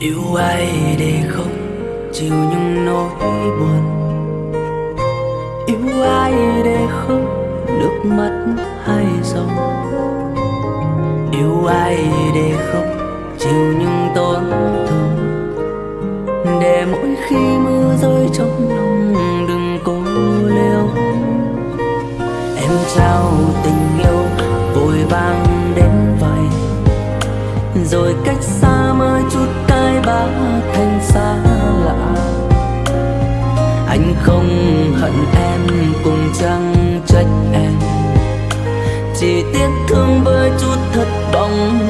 yêu ai để không chịu những nỗi buồn. Yêu ai để không nước mắt hay dòng. Yêu ai để không chịu những tổn thương. Để mỗi khi mưa rơi trong lòng, đừng cố liêu em trao tình yêu, vội vàng đến vậy. Rồi cách xa mới chút đã thành xa lạ. Anh không hận em, cùng chẳng trách em? Chỉ tiếc thương với chút thất vọng.